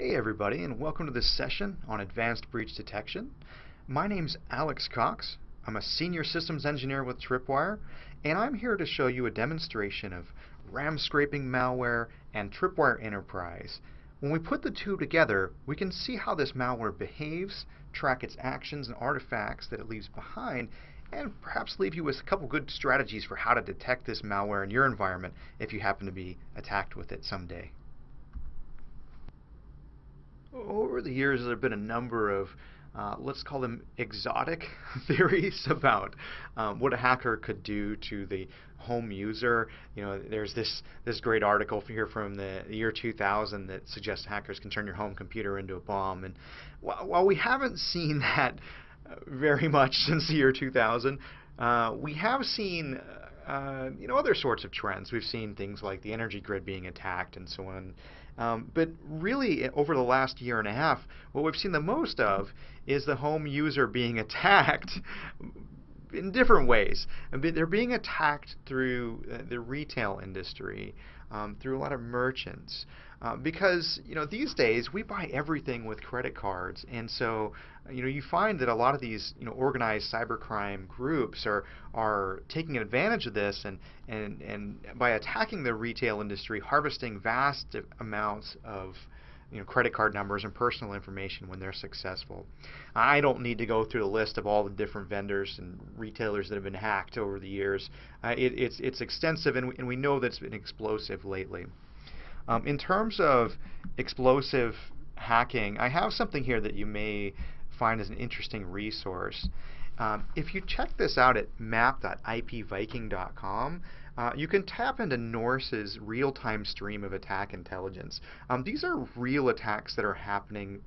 Hey everybody and welcome to this session on advanced breach detection. My name's Alex Cox. I'm a senior systems engineer with Tripwire and I'm here to show you a demonstration of RAM scraping malware and Tripwire Enterprise. When we put the two together we can see how this malware behaves, track its actions and artifacts that it leaves behind and perhaps leave you with a couple good strategies for how to detect this malware in your environment if you happen to be attacked with it someday. Over the years, there have been a number of, uh, let's call them exotic theories about um, what a hacker could do to the home user. You know, there's this this great article here from the year 2000 that suggests hackers can turn your home computer into a bomb. And while, while we haven't seen that uh, very much since the year 2000, uh, we have seen. Uh, you know other sorts of trends. We've seen things like the energy grid being attacked and so on. Um, but really, over the last year and a half, what we've seen the most of is the home user being attacked in different ways. They're being attacked through uh, the retail industry, um, through a lot of merchants. Uh, because you know these days we buy everything with credit cards, and so you know you find that a lot of these you know organized cybercrime groups are are taking advantage of this and and and by attacking the retail industry, harvesting vast amounts of you know, credit card numbers and personal information when they're successful. I don't need to go through the list of all the different vendors and retailers that have been hacked over the years. Uh, it, it's, it's extensive, and we, and we know that it's been explosive lately. Um, in terms of explosive hacking, I have something here that you may find as an interesting resource. Um, if you check this out at map.ipviking.com, uh, you can tap into Norse's real-time stream of attack intelligence. Um, these are real attacks that are happening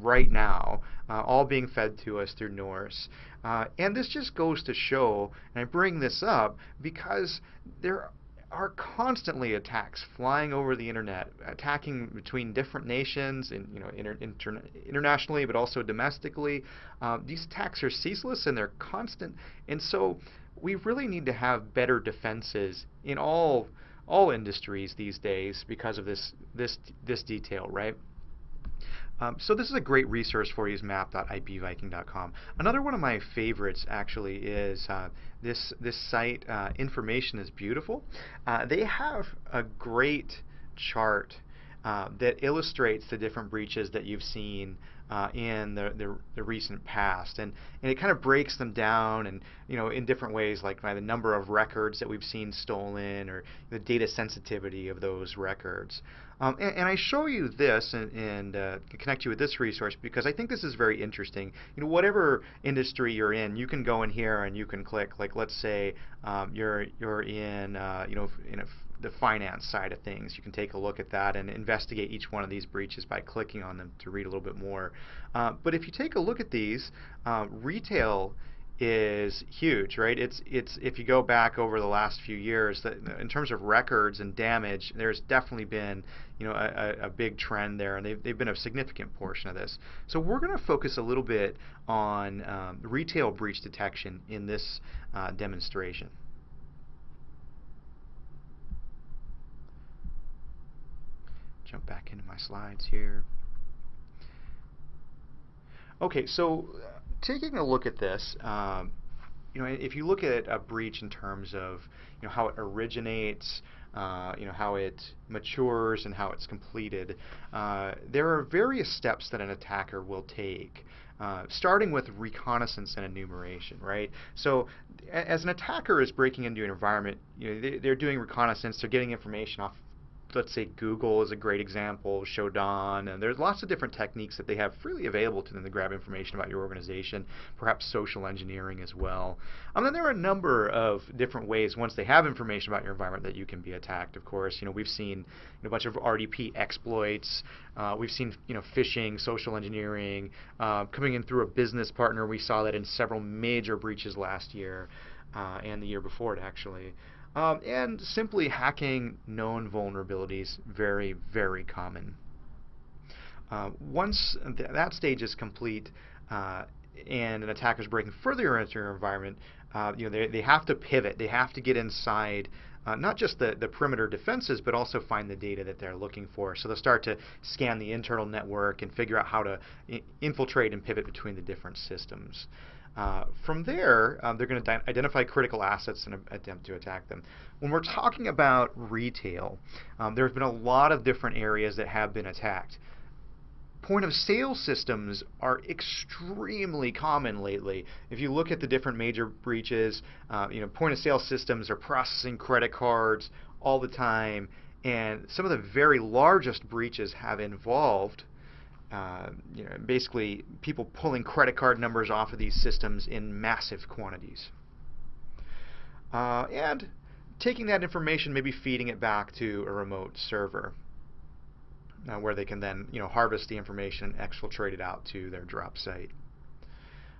right now, uh, all being fed to us through Norse. Uh, and this just goes to show, and I bring this up because there are constantly attacks flying over the internet, attacking between different nations, and you know, inter inter internationally, but also domestically. Uh, these attacks are ceaseless and they're constant, and so we really need to have better defenses in all all industries these days because of this this this detail, right? Um, so this is a great resource for you is map.ipviking.com. Another one of my favorites actually is uh, this this site uh, Information is Beautiful. Uh, they have a great chart uh, that illustrates the different breaches that you've seen uh, in the, the, the, recent past. And, and it kind of breaks them down and, you know, in different ways, like by the number of records that we've seen stolen or the data sensitivity of those records. Um, and, and, I show you this and, and uh, connect you with this resource because I think this is very interesting. You know, whatever industry you're in, you can go in here and you can click. Like, let's say um, you're you're in uh, you know in a the finance side of things. You can take a look at that and investigate each one of these breaches by clicking on them to read a little bit more. Uh, but if you take a look at these, uh, retail is huge, right? It's it's if you go back over the last few years, that in terms of records and damage, there's definitely been you know a, a big trend there, and they've they've been a significant portion of this. So we're going to focus a little bit on um, retail breach detection in this uh, demonstration. Jump back into my slides here. Okay, so uh, taking a look at this, um, you know, if you look at a breach in terms of, you know, how it originates, uh, you know, how it matures and how it's completed, uh, there are various steps that an attacker will take. Uh, starting with reconnaissance and enumeration, right? So, as an attacker is breaking into an environment, you know, they, are doing reconnaissance, they're getting information off let's say Google is a great example, Shodan, and there's lots of different techniques that they have freely available to them to grab information about your organization, perhaps social engineering as well. And then there are a number of different ways once they have information about your environment that you can be attacked. Of course, you know we've seen a bunch of RDP exploits. Uh, we've seen you know phishing, social engineering, uh, coming in through a business partner. We saw that in several major breaches last year uh, and the year before it actually. Um, and simply hacking known vulnerabilities, very, very common. Uh, once th that stage is complete, uh, and an attacker is breaking further into your environment, uh, you know, they, they have to pivot. They have to get inside uh, not just the, the perimeter defenses, but also find the data that they're looking for. So they'll start to scan the internal network and figure out how to infiltrate and pivot between the different systems. Uh, from there, um, they're going to identify critical assets and attempt to attack them. When we're talking about retail, um, there have been a lot of different areas that have been attacked point of sale systems are extremely common lately. If you look at the different major breaches, uh, you know, point of sale systems are processing credit cards all the time, and some of the very largest breaches have involved uh, you know, basically people pulling credit card numbers off of these systems in massive quantities. Uh, and taking that information, maybe feeding it back to a remote server uh, where they can then you know harvest the information and exfiltrate it out to their drop site.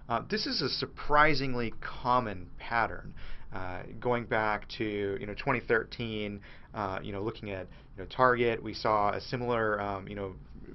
Uh, this is a surprisingly common pattern. Uh, going back to you know 2013, uh, you know looking at you know Target, we saw a similar um, you know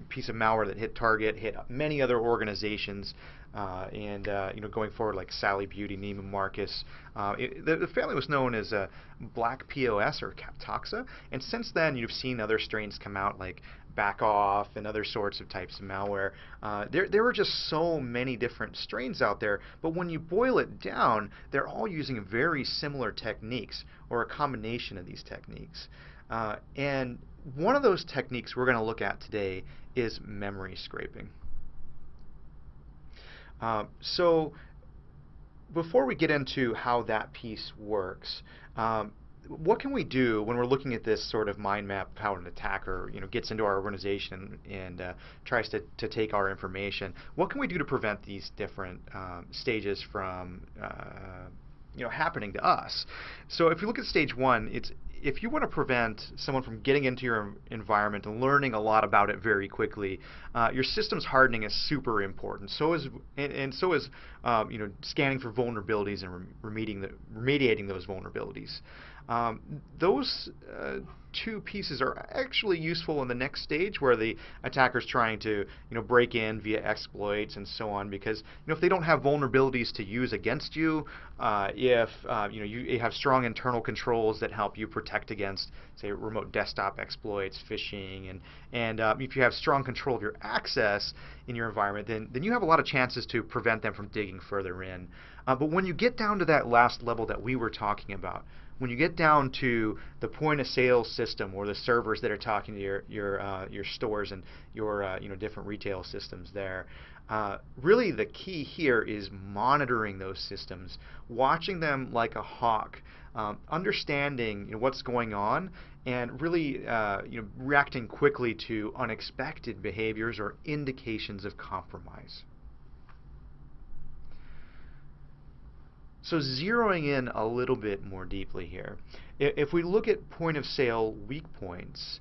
piece of malware that hit Target, hit many other organizations. Uh, and uh, you know, going forward, like Sally Beauty, Neiman Marcus, uh, it, the, the, family was known as uh, Black POS or Kaptoxa, and since then you've seen other strains come out like Backoff and other sorts of types of malware. Uh, there, there are just so many different strains out there, but when you boil it down, they're all using very similar techniques or a combination of these techniques. Uh, and one of those techniques we're going to look at today is memory scraping. Uh, so before we get into how that piece works, um, what can we do when we're looking at this sort of mind map of how an attacker you know gets into our organization and uh, tries to, to take our information? What can we do to prevent these different um, stages from uh, you know happening to us? So if you look at stage one, it's if you want to prevent someone from getting into your environment and learning a lot about it very quickly, uh, your systems hardening is super important. So is and, and so is um, you know scanning for vulnerabilities and remediating the, remediating those vulnerabilities. Um, those uh, two pieces are actually useful in the next stage where the attacker's trying to you know break in via exploits and so on because you know if they don't have vulnerabilities to use against you uh, if uh, you know you have strong internal controls that help you protect against say remote desktop exploits phishing and and uh, if you have strong control of your access in your environment then then you have a lot of chances to prevent them from digging further in. Uh, but when you get down to that last level that we were talking about when you get down to the point of sale system or the servers that are talking to your your uh, your stores and your uh, you know different retail systems there, uh, really the key here is monitoring those systems, watching them like a hawk, um, understanding you know, what's going on, and really uh, you know reacting quickly to unexpected behaviors or indications of compromise. So zeroing in a little bit more deeply here, if we look at point of sale weak points,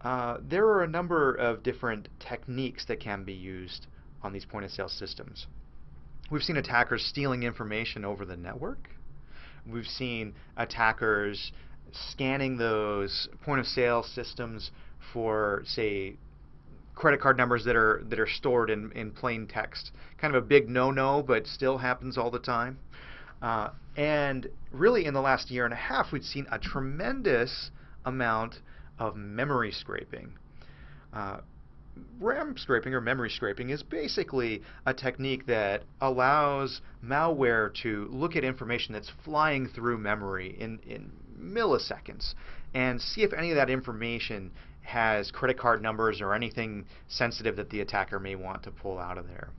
uh, there are a number of different techniques that can be used on these point of sale systems. We've seen attackers stealing information over the network. We've seen attackers scanning those point of sale systems for, say, credit card numbers that are that are stored in, in plain text. Kind of a big no-no, but still happens all the time. Uh, and really, in the last year and a half, we've seen a tremendous amount of memory scraping. Uh, RAM scraping or memory scraping is basically a technique that allows malware to look at information that's flying through memory in, in milliseconds and see if any of that information has credit card numbers or anything sensitive that the attacker may want to pull out of there.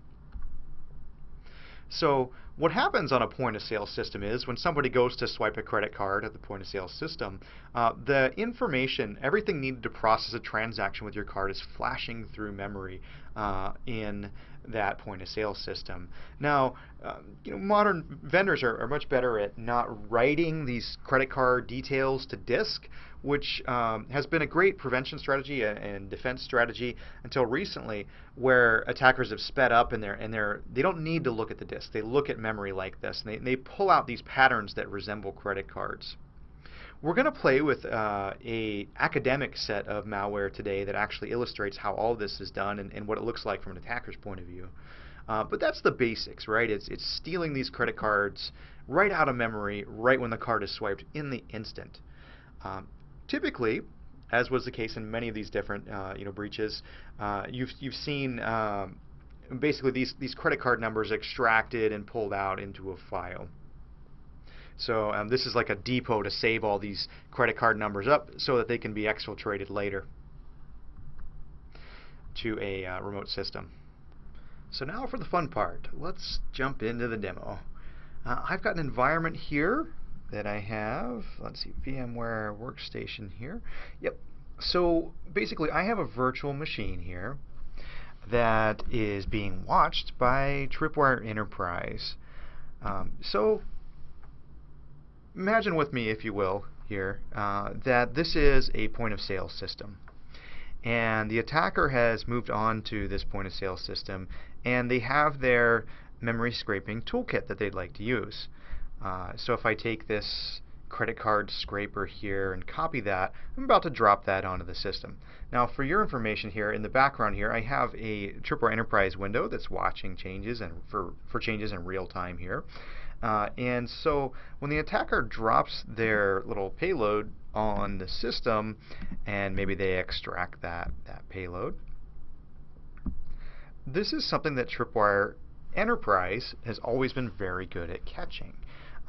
So what happens on a point of sale system is when somebody goes to swipe a credit card at the point of sale system, uh, the information, everything needed to process a transaction with your card is flashing through memory uh, in that point of sale system. Now, uh, you know, modern vendors are, are, much better at not writing these credit card details to disk, which um, has been a great prevention strategy and defense strategy until recently, where attackers have sped up and they're and they're they don't need to look at the disk. They look at memory like this, and they, they pull out these patterns that resemble credit cards. We're going to play with uh, a academic set of malware today that actually illustrates how all this is done and, and what it looks like from an attacker's point of view. Uh, but that's the basics, right? It's, it's stealing these credit cards right out of memory, right when the card is swiped in the instant. Um, typically, as was the case in many of these different uh, you know breaches, uh, you've you've seen um, basically these these credit card numbers extracted and pulled out into a file. So um, this is like a depot to save all these credit card numbers up so that they can be exfiltrated later to a uh, remote system. So now for the fun part. Let's jump into the demo. Uh, I've got an environment here that I have. Let's see, VMware Workstation here. Yep. So basically, I have a virtual machine here that is being watched by Tripwire Enterprise. Um, so imagine with me, if you will, here, uh, that this is a point of sale system. And the attacker has moved on to this point of sale system, and they have their memory scraping toolkit that they'd like to use. Uh, so if I take this credit card scraper here and copy that, I'm about to drop that onto the system. Now for your information here, in the background here, I have a Tripwire Enterprise window that's watching changes and for, for changes in real time here. Uh, and so when the attacker drops their little payload on the system and maybe they extract that, that payload, this is something that Tripwire Enterprise has always been very good at catching.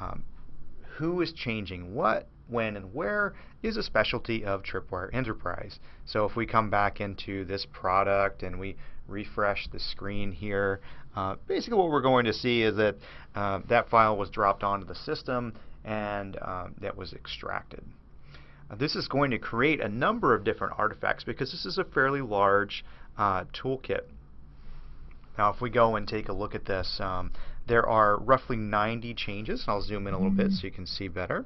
Um, who is changing what, when, and where is a specialty of Tripwire Enterprise. So if we come back into this product and we refresh the screen here, uh, basically what we're going to see is that uh, that file was dropped onto the system and uh, that was extracted. Uh, this is going to create a number of different artifacts because this is a fairly large uh, toolkit. Now if we go and take a look at this, um, there are roughly 90 changes. I'll zoom in a little bit so you can see better.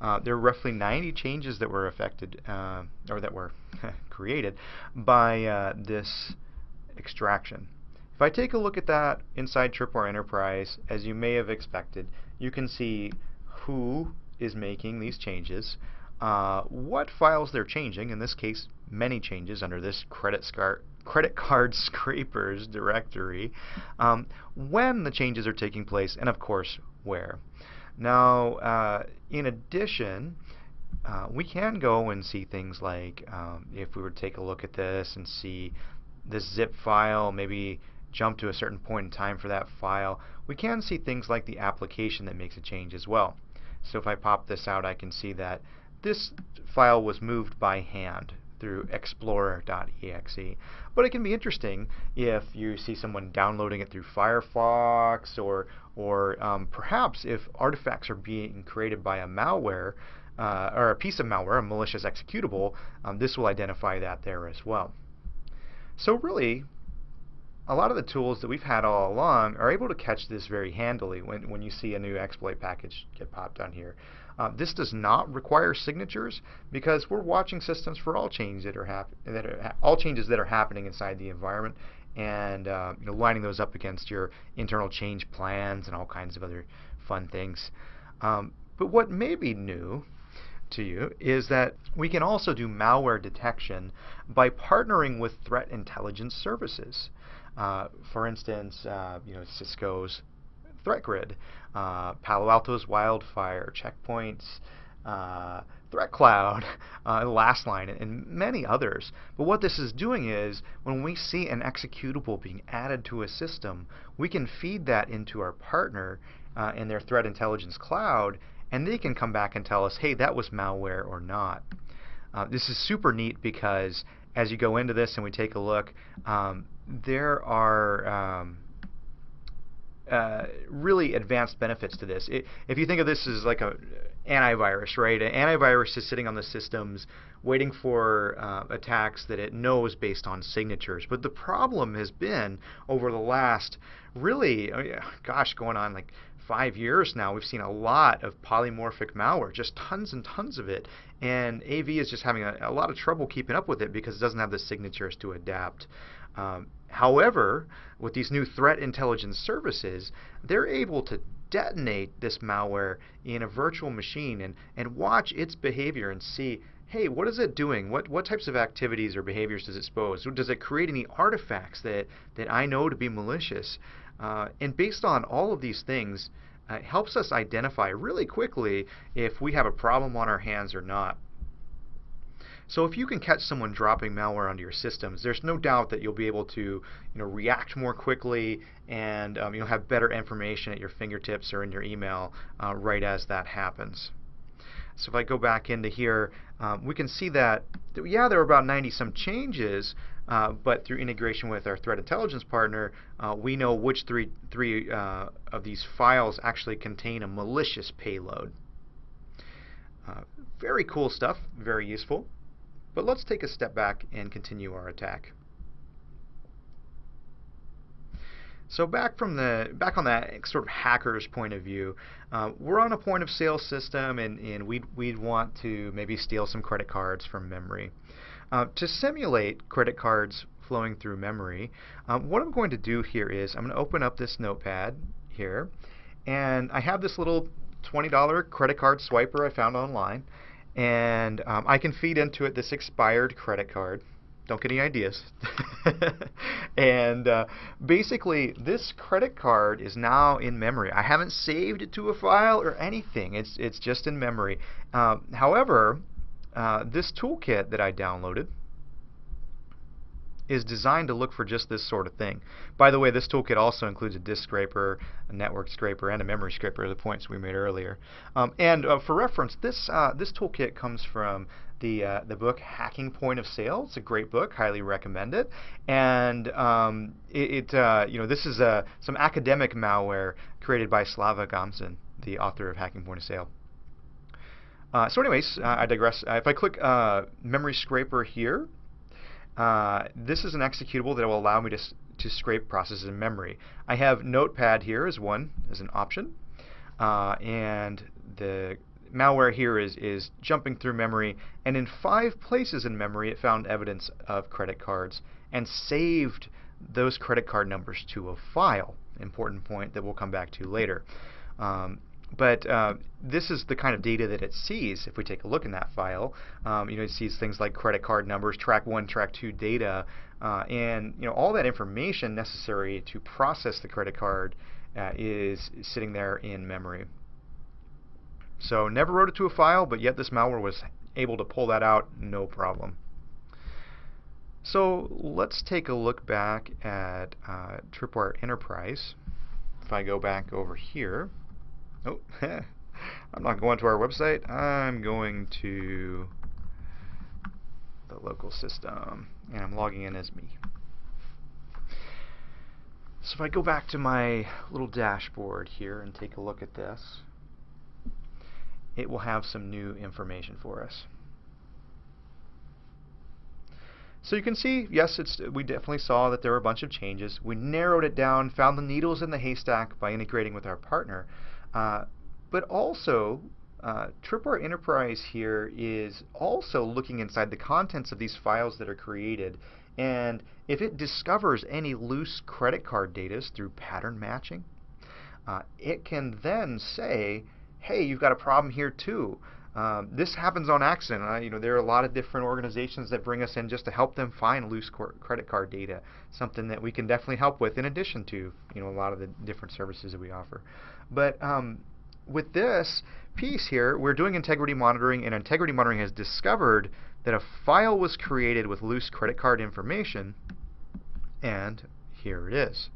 Uh, there are roughly 90 changes that were affected, uh, or that were created by uh, this extraction. If I take a look at that inside Tripwire Enterprise, as you may have expected, you can see who is making these changes, uh, what files they're changing, in this case many changes under this credit, credit card scrapers directory, um, when the changes are taking place, and of course where. Now, uh, in addition, uh, we can go and see things like um, if we were to take a look at this and see this zip file, maybe jump to a certain point in time for that file, we can see things like the application that makes a change as well. So if I pop this out, I can see that this file was moved by hand through explorer.exe. But it can be interesting if you see someone downloading it through Firefox or, or um, perhaps if artifacts are being created by a malware uh, or a piece of malware, a malicious executable, um, this will identify that there as well. So really, a lot of the tools that we've had all along are able to catch this very handily when, when you see a new exploit package get popped on here. Uh, this does not require signatures because we're watching systems for all changes that are, that are all changes that are happening inside the environment and uh, you know, lining those up against your internal change plans and all kinds of other fun things. Um, but what may be new to you is that we can also do malware detection by partnering with threat intelligence services. Uh, for instance, uh, you know, Cisco's Threat Grid, uh, Palo Alto's Wildfire, Checkpoint's uh, Threat Cloud, uh, Lastline, and many others. But what this is doing is when we see an executable being added to a system, we can feed that into our partner uh, in their threat intelligence cloud, and they can come back and tell us, hey, that was malware or not. Uh, this is super neat because as you go into this and we take a look, um, there are um, uh, really advanced benefits to this. It, if you think of this as like a antivirus, right? An antivirus is sitting on the systems waiting for uh, attacks that it knows based on signatures. But the problem has been over the last really, oh yeah, gosh, going on like five years now, we've seen a lot of polymorphic malware, just tons and tons of it. And AV is just having a, a lot of trouble keeping up with it because it doesn't have the signatures to adapt. Um, however, with these new threat intelligence services, they're able to detonate this malware in a virtual machine and, and watch its behavior and see, hey, what is it doing? What what types of activities or behaviors does it expose? Does it create any artifacts that that I know to be malicious? Uh, and based on all of these things, uh, it helps us identify really quickly if we have a problem on our hands or not. So if you can catch someone dropping malware onto your systems, there's no doubt that you'll be able to you know, react more quickly and um, you'll have better information at your fingertips or in your email uh, right as that happens. So if I go back into here, um, we can see that, yeah, there are about 90 some changes, uh, but through integration with our threat intelligence partner, uh, we know which three, three uh, of these files actually contain a malicious payload. Uh, very cool stuff, very useful. But let's take a step back and continue our attack. So back from the back on that sort of hacker's point of view, uh, we're on a point of sale system, and, and we'd we'd want to maybe steal some credit cards from memory. Uh, to simulate credit cards flowing through memory, um, what I'm going to do here is I'm going to open up this notepad here, and I have this little $20 credit card swiper I found online and um, I can feed into it this expired credit card. Don't get any ideas. and uh, basically, this credit card is now in memory. I haven't saved it to a file or anything. It's it's just in memory. Uh, however, uh, this toolkit that I downloaded is designed to look for just this sort of thing. By the way, this toolkit also includes a disk scraper, a network scraper, and a memory scraper, the points we made earlier. Um, and uh, for reference, this uh, this toolkit comes from the uh, the book Hacking Point of Sale. It's a great book, highly recommend it. And um, it, it uh, you know this is uh, some academic malware created by Slava Gomzin, the author of Hacking Point of Sale. Uh, so anyways, I digress. if I click memory scraper here, uh, this is an executable that will allow me to, to scrape processes in memory. I have Notepad here as one, as an option. Uh, and the malware here is, is jumping through memory. And in five places in memory, it found evidence of credit cards and saved those credit card numbers to a file. Important point that we'll come back to later. Um, but uh, this is the kind of data that it sees. If we take a look in that file, um, you know, it sees things like credit card numbers, track one, track two data, uh, and you know, all that information necessary to process the credit card uh, is sitting there in memory. So never wrote it to a file, but yet this malware was able to pull that out no problem. So let's take a look back at uh, Tripwire Enterprise. If I go back over here, Oh, I'm not going to our website. I'm going to the local system, and I'm logging in as me. So if I go back to my little dashboard here and take a look at this, it will have some new information for us. So you can see, yes, it's, we definitely saw that there were a bunch of changes. We narrowed it down, found the needles in the haystack by integrating with our partner. Uh, but also, uh, Tripwire Enterprise here is also looking inside the contents of these files that are created. And if it discovers any loose credit card data through pattern matching, uh, it can then say, hey, you've got a problem here too. Um, this happens on accident. Uh, you know, there are a lot of different organizations that bring us in just to help them find loose credit card data, something that we can definitely help with in addition to you know a lot of the different services that we offer. But um, with this piece here, we're doing integrity monitoring, and integrity monitoring has discovered that a file was created with loose credit card information, and here it is.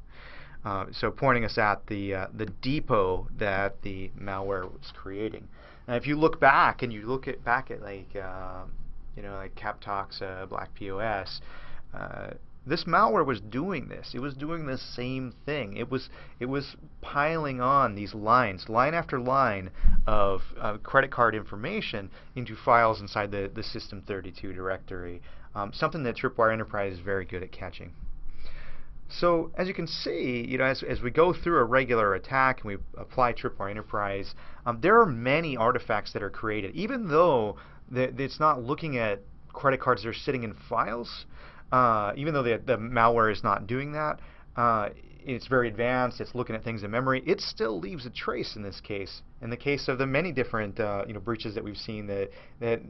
Uh, so pointing us at the uh, the depot that the malware was creating. Now, if you look back and you look at back at like uh, you know like Kaptoxa, Black POS, uh, this malware was doing this. It was doing the same thing. It was it was piling on these lines, line after line of uh, credit card information into files inside the the System32 directory. Um, something that Tripwire Enterprise is very good at catching. So as you can see, you know, as, as we go through a regular attack and we apply Tripwire Enterprise, um, there are many artifacts that are created. Even though the, it's not looking at credit cards that are sitting in files, uh, even though the, the malware is not doing that, uh, it's very advanced, it's looking at things in memory, it still leaves a trace in this case. In the case of the many different uh, you know, breaches that we've seen that, that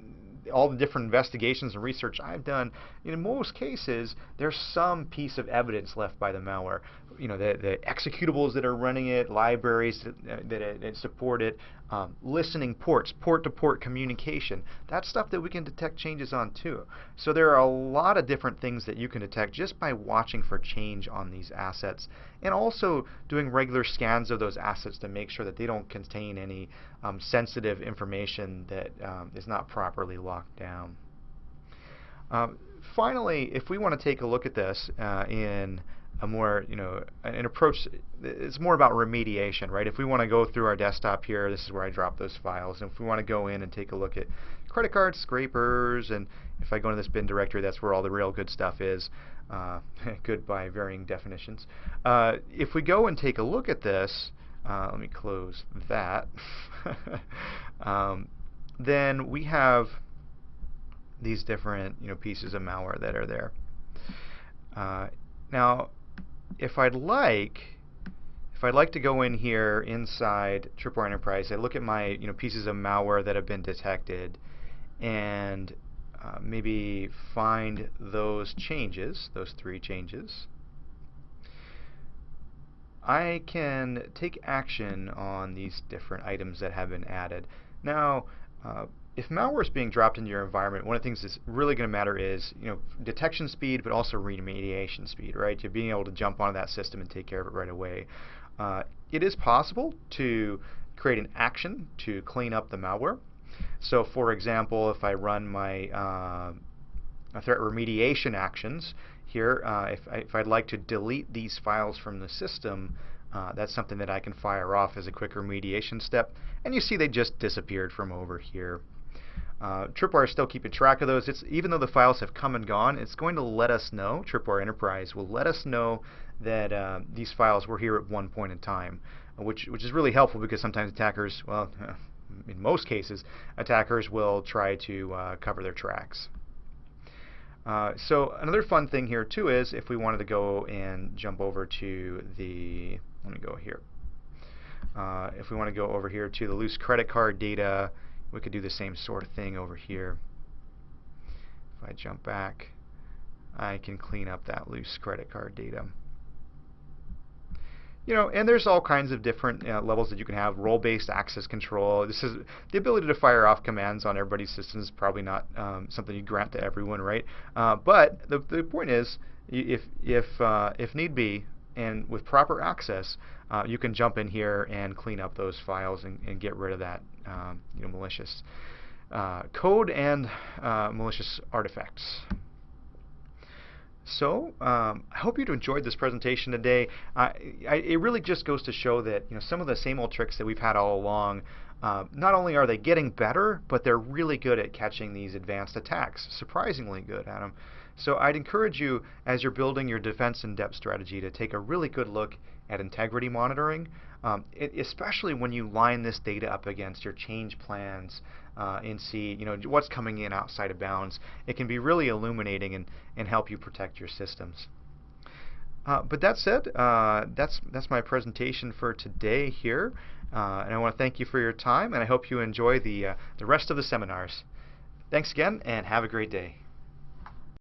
all the different investigations and research I've done, in most cases, there's some piece of evidence left by the malware. You know, the, the executables that are running it, libraries that, that, that support it, um, listening ports, port-to-port -port communication. That's stuff that we can detect changes on too. So there are a lot of different things that you can detect just by watching for change on these assets, and also doing regular scans of those assets to make sure that they don't contain any um, sensitive information that um, is not properly locked down. Um, finally, if we want to take a look at this uh, in a more, you know, an approach, it's more about remediation, right? If we want to go through our desktop here, this is where I drop those files. And if we want to go in and take a look at credit card scrapers, and if I go into this bin directory, that's where all the real good stuff is. Uh, good by varying definitions. Uh, if we go and take a look at this, uh, let me close that. um, then we have these different you know pieces of malware that are there. Uh, now, if I'd like, if I'd like to go in here inside Tripwire Enterprise, I look at my you know pieces of malware that have been detected, and uh, maybe find those changes, those three changes. I can take action on these different items that have been added. Now, uh, if malware is being dropped into your environment, one of the things that's really going to matter is you know detection speed, but also remediation speed, right? You're being able to jump onto that system and take care of it right away. Uh, it is possible to create an action to clean up the malware. So, for example, if I run my uh, threat remediation actions here, uh, if, I, if I'd like to delete these files from the system, uh, that's something that I can fire off as a quick remediation step. And you see they just disappeared from over here. Uh, Tripwire is still keeping track of those. It's, even though the files have come and gone, it's going to let us know, Tripwire Enterprise will let us know that uh, these files were here at one point in time, which, which is really helpful because sometimes attackers, well, in most cases, attackers will try to uh, cover their tracks. Uh, so another fun thing here too is if we wanted to go and jump over to the, let me go here. Uh, if we want to go over here to the loose credit card data, we could do the same sort of thing over here. If I jump back, I can clean up that loose credit card data. You know, and there's all kinds of different uh, levels that you can have. Role-based access control. This is the ability to fire off commands on everybody's systems. Is probably not um, something you grant to everyone, right? Uh, but the the point is, if if uh, if need be, and with proper access, uh, you can jump in here and clean up those files and, and get rid of that um, you know, malicious uh, code and uh, malicious artifacts. So um, I hope you've enjoyed this presentation today. I, it really just goes to show that you know some of the same old tricks that we've had all along. Uh, not only are they getting better, but they're really good at catching these advanced attacks. Surprisingly good at them. So I'd encourage you, as you're building your defense in depth strategy, to take a really good look at integrity monitoring, um, it, especially when you line this data up against your change plans uh, and see you know what's coming in outside of bounds. It can be really illuminating and, and help you protect your systems. Uh, but that said, uh, that's that's my presentation for today here, uh, and I want to thank you for your time, and I hope you enjoy the uh, the rest of the seminars. Thanks again, and have a great day.